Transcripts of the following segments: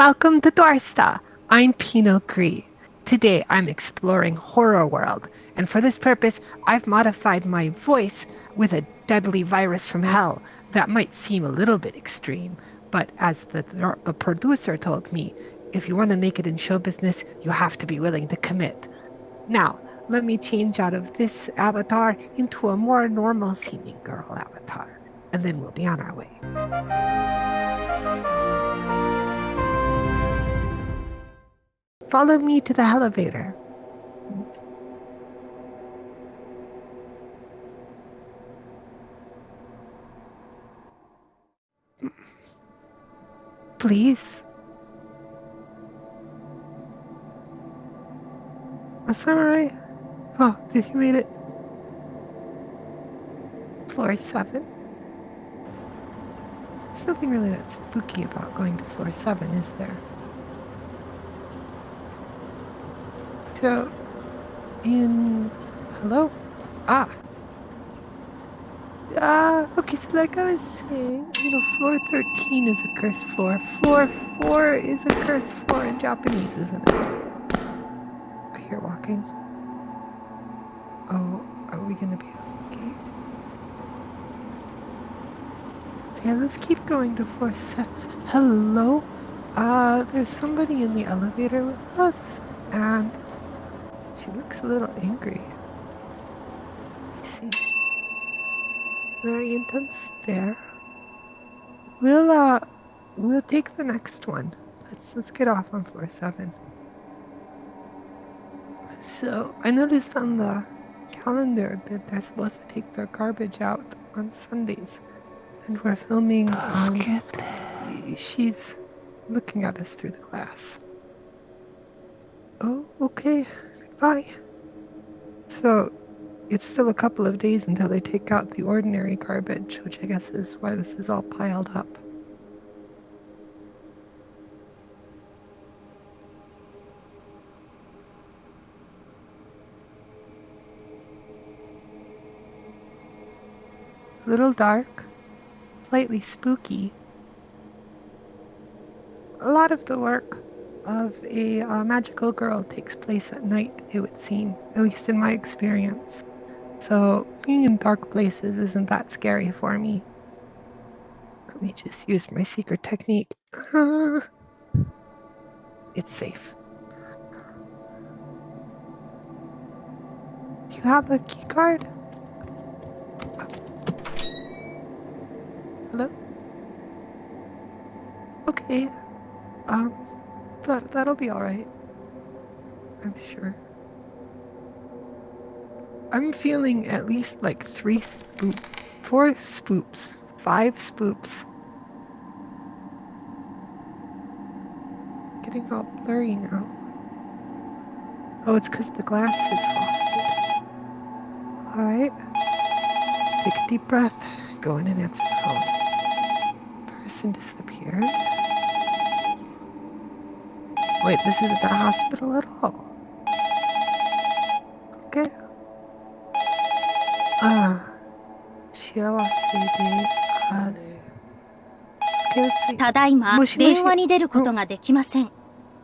Welcome to Dorsta. I'm Pinot Gris. Today I'm exploring Horror World, and for this purpose I've modified my voice with a deadly virus from hell. That might seem a little bit extreme, but as the, the producer told me, if you want to make it in show business, you have to be willing to commit. Now, let me change out of this avatar into a more normal seeming girl avatar, and then we'll be on our way. Follow me to the elevator. Please. That's alright. Oh, did you read it? Floor 7. There's nothing really that spooky about going to floor 7, is there? So, in... Hello? Ah. Ah, uh, okay, so like I was saying, you know, floor 13 is a cursed floor. Floor 4 is a cursed floor in Japanese, isn't it? I hear walking. Oh, are we gonna be okay? Yeah, let's keep going to floor 7. Hello? Uh, there's somebody in the elevator with us, and she looks a little angry. I see. Very intense stare. We'll, uh, we'll take the next one. Let's, let's get off on floor 7. So, I noticed on the calendar that they're supposed to take their garbage out on Sundays. And we're filming, um, she's looking at us through the glass. Oh, okay. Bye. So, it's still a couple of days until they take out the ordinary garbage, which I guess is why this is all piled up. A little dark, slightly spooky. A lot of the work of a uh, magical girl takes place at night, it would seem, at least in my experience. So being in dark places isn't that scary for me. Let me just use my secret technique. It's safe. You have a key card? Hello? Okay. Um, that, that'll be alright. I'm sure. I'm feeling at least like three spoop, four spoops, five spoops. Getting all blurry now. Oh, it's because the glass is frosted. Alright. Take a deep breath. Go in and answer the phone. Person disappeared. Wait, this is a hospital at all? Okay. ただいま、電話に出ることができません。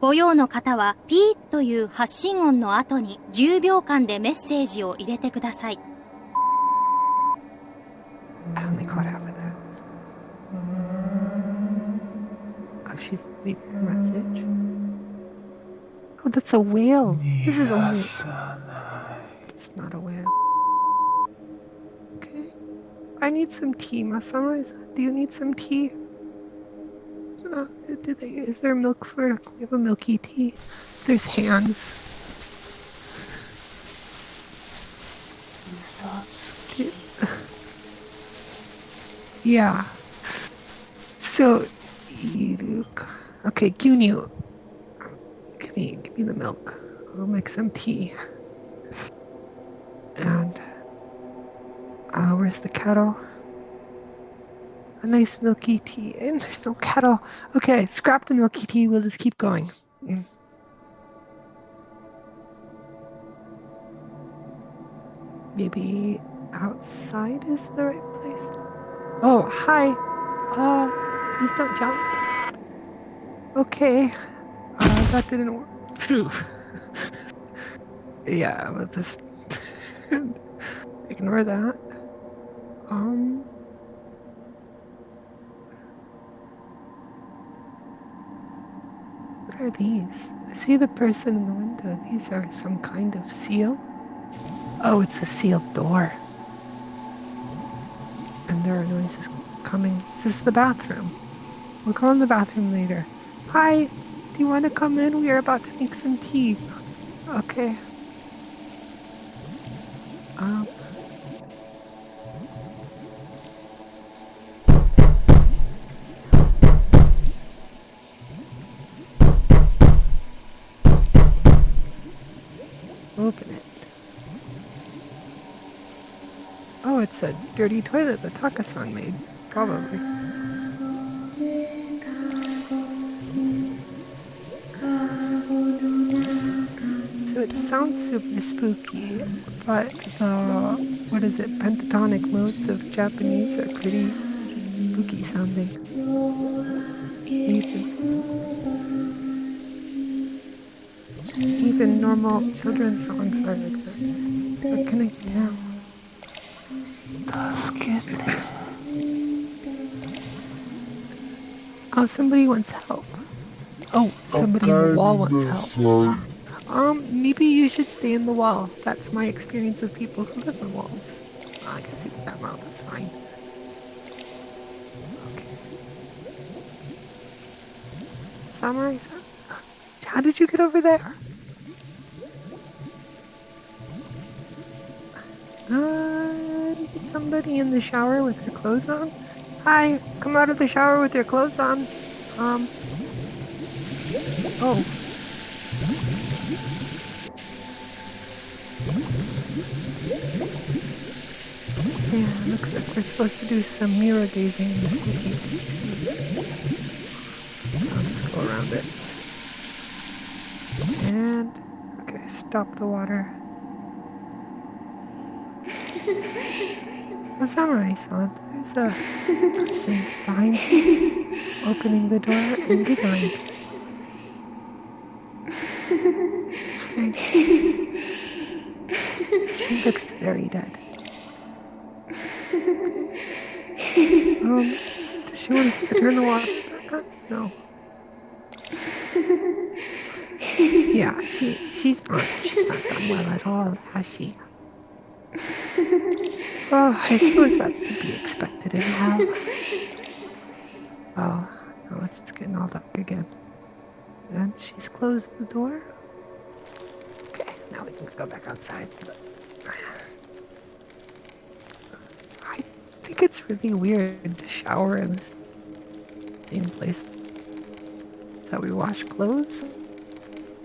ご用の方は、ピーという発信音の後に、10秒間でメッセージを入れてください。Oh. That's a whale. This is only. It's not a whale. Okay. I need some tea, Masama. Do you need some tea? Uh, do they, is there milk for... We have a milky tea. There's hands. Yeah. So. Okay, Gunyu. Give me, the milk. I'll make some tea. And uh, where's the kettle? A nice milky tea. And there's no kettle. Okay, scrap the milky tea. We'll just keep going. Mm. Maybe outside is the right place. Oh, hi. Uh, please don't jump. Okay. That didn't work. Phew. yeah, we'll just ignore that. Um. What are these? I see the person in the window. These are some kind of seal. Oh, it's a sealed door. And there are noises coming. This Is this the bathroom? We'll go in the bathroom later. Hi, do you want to come in? We are about to make some tea. Okay. Um. Open it. Oh, it's a dirty toilet that Takasan made. Probably. Sounds super spooky, but the, what is it, pentatonic modes of Japanese are pretty spooky sounding. Even, even normal children's songs are like this. What can I do now? Oh, somebody wants help. Oh, somebody in the wall wants help. Um, maybe you should stay in the wall. That's my experience with people who live in walls. I guess you can come out, that's fine. Okay. Samurai? How did you get over there? Uh, is it somebody in the shower with their clothes on? Hi, come out of the shower with your clothes on. Um. Oh. Yeah, looks like we're supposed to do some mirror gazing in this. I'll just go around it. And, okay, stop the water. The samurai son, there's a person behind you, opening the door and giggling. She looks very dead. Um, does she want to turn the water back on? No. Yeah, she she's not she's not done well at all, has she? Oh, I suppose that's to be expected hell. Oh, now it's getting all dark again. And she's closed the door. Okay, now we can go back outside. Let's... I think it's really weird to shower in the same place. That's how we wash clothes.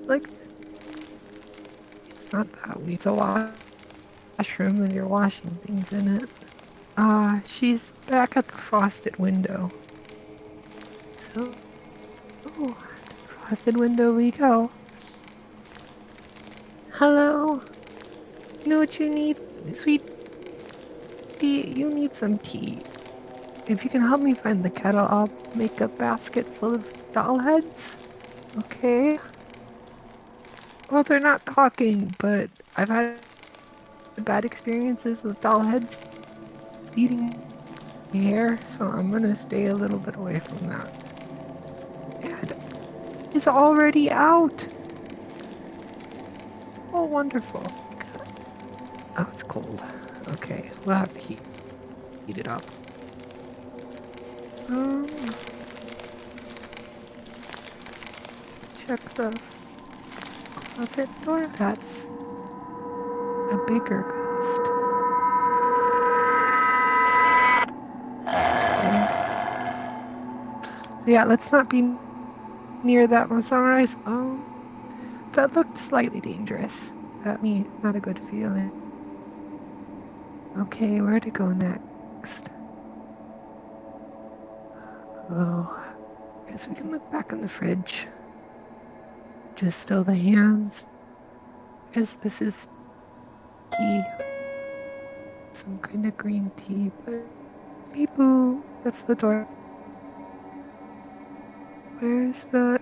Like, it's not that weird. It's a washroom and you're washing things in it. Ah, uh, she's back at the frosted window. So, oh, frosted window we go. Hello. You know what you need, sweet You need some tea. If you can help me find the kettle, I'll make a basket full of doll heads. Okay. Well, they're not talking, but I've had bad experiences with doll heads eating hair, so I'm gonna stay a little bit away from that. And it's already out! Oh, wonderful. Oh, it's cold. Okay, we'll have to heat, heat it up. Um, let's check the closet door. That's a bigger ghost. Okay. Yeah, let's not be near that one sunrise. Oh, that looked slightly dangerous. That me, not a good feeling. Okay, where to go next? Oh, I guess we can look back in the fridge. Just still the hands. cause this is tea. Some kind of green tea, but people, that's the door. Where's the...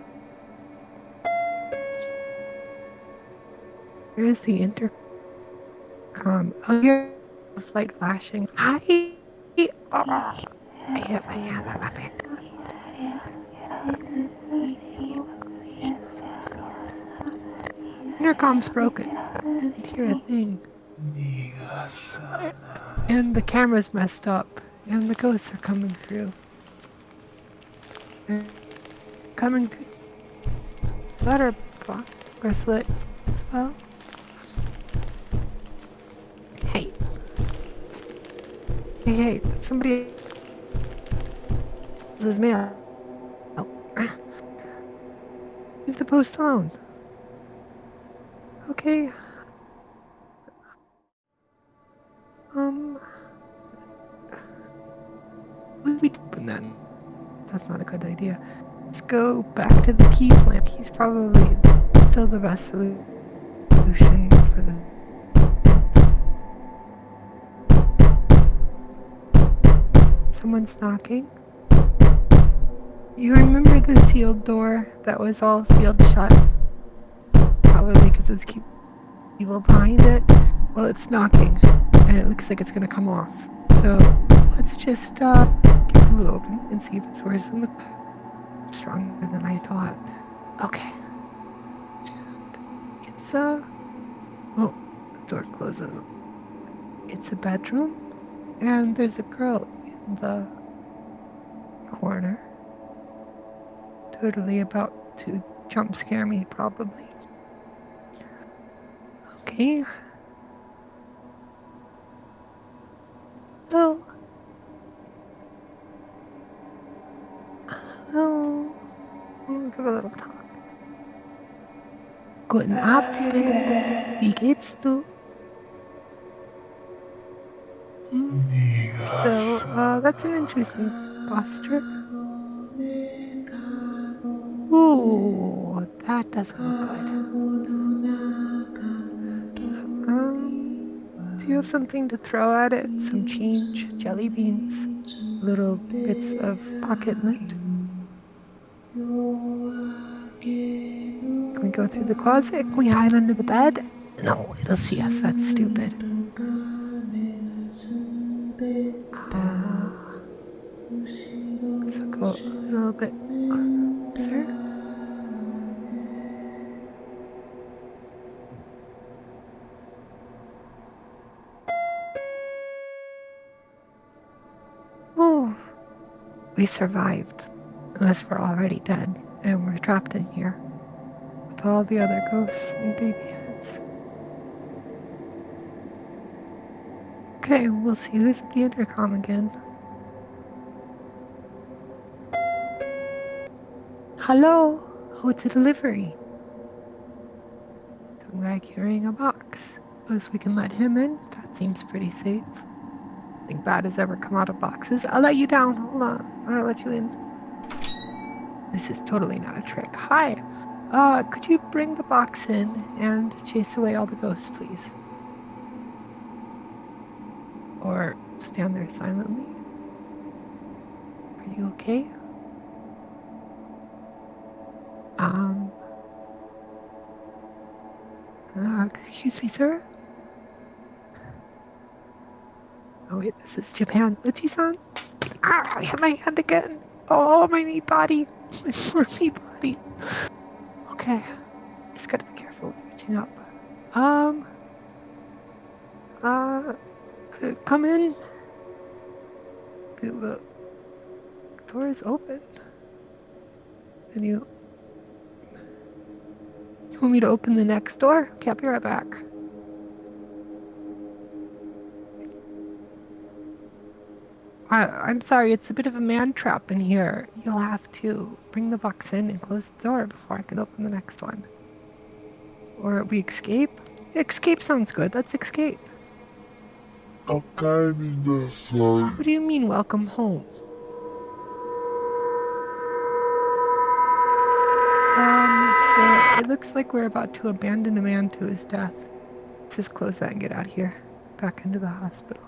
Where's the intercom? Oh, here the flight flashing. I. Oh, I hit my hand on my back. Intercom's broken. I hear a thing. And the camera's messed up. And the ghosts are coming through. And coming through. Letter bracelet as well. Hey, hey, somebody else's mail. Oh. Leave the post alone. Okay. Um. We open then. That's not a good idea. Let's go back to the key plant. He's probably still the best solution Someone's knocking. You remember the sealed door that was all sealed shut? Probably because it's keep people behind it. Well, it's knocking, and it looks like it's gonna come off. So let's just uh, get a little open and see if it's worse than the stronger than I thought. Okay. It's a. Uh... Oh, the door closes. It's a bedroom, and there's a girl the corner. Totally about to jump scare me, probably. Okay. Oh. Hello. We'll give a little talk. Guten Abend. Wie geht's du? That's an interesting posture. Ooh, that doesn't look good. Um, do you have something to throw at it? Some change, jelly beans, little bits of pocket lint? Can we go through the closet? Can we hide under the bed? No, it'll see us. That's stupid. We survived. Unless we're already dead and we're trapped in here with all the other ghosts and baby heads. Okay, we'll see who's at the intercom again. Hello? Oh, it's a delivery. Some guy carrying a box. Suppose we can let him in? That seems pretty safe. Nothing bad has ever come out of boxes. I'll let you down. Hold on. I'll let you in. This is totally not a trick. Hi. Uh, could you bring the box in and chase away all the ghosts, please? Or stand there silently? Are you okay? Um. Uh, excuse me, sir? Oh, wait, this is Japan. Uchi-san? Ah, I hit my hand again. Oh, my meat body. My meat body. Okay. Just gotta be careful with reaching up. Um. Uh. uh come in. The door is open. And you. You want me to open the next door? I'll be right back. I, I'm sorry, it's a bit of a man trap in here. You'll have to bring the box in and close the door before I can open the next one. Or we escape? Escape sounds good. Let's escape. Okay, What do you mean, welcome home? Um, so it looks like we're about to abandon a man to his death. Let's just close that and get out of here. Back into the hospital.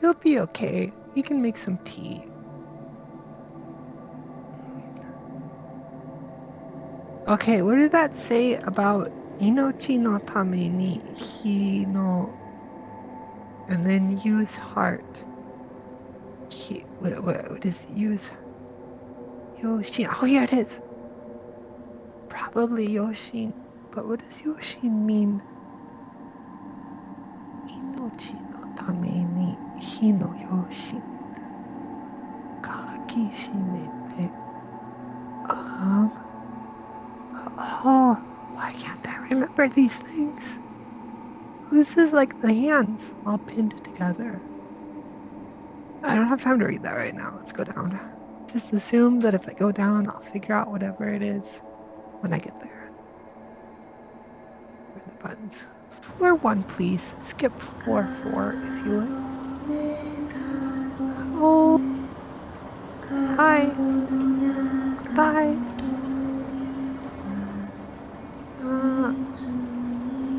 He'll be okay. He can make some tea. Okay, what did that say about inochi no tame ni hi no and then use heart? He, what, what, what is use Yoshin? Oh, here it is. Probably Yoshin. But what does Yoshin mean? Inochi no tame ni hi no Yoshin. Kaki shimete. Um. Oh, why can't I remember these things? This is like the hands all pinned together. I don't have time to read that right now. Let's go down. Just assume that if I go down, I'll figure out whatever it is when I get there. Where are the buttons? Floor one, please. Skip floor four, if you would. Oh. Hi. Bye. Uh,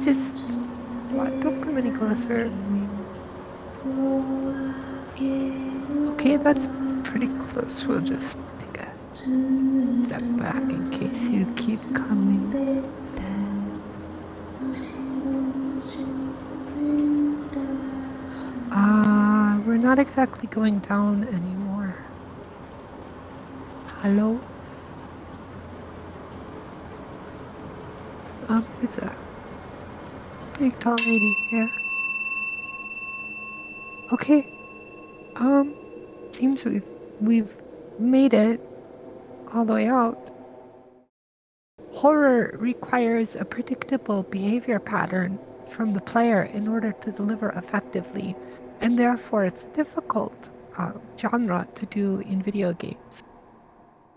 just what? Don't come any closer. Okay, that's pretty close. We'll just take a step back in case you keep coming. Not exactly going down anymore. Hello? Um, there's a big tall lady here. Okay. Um, seems we've we've made it all the way out. Horror requires a predictable behavior pattern from the player in order to deliver effectively, and therefore it's a difficult uh, genre to do in video games.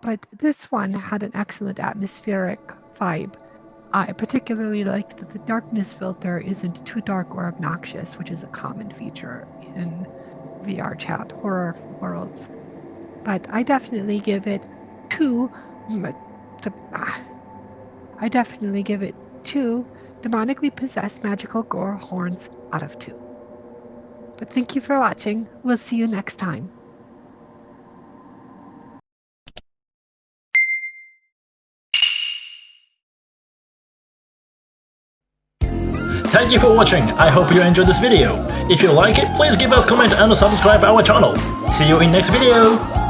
But this one had an excellent atmospheric vibe. I particularly liked that the darkness filter isn't too dark or obnoxious, which is a common feature in VRChat horror worlds. But I definitely give it two. Ah, I definitely give it two demonically possessed magical gore horns out of two. But thank you for watching. We'll see you next time. Thank you for watching, I hope you enjoyed this video. If you like it, please give us comment and subscribe our channel. See you in next video!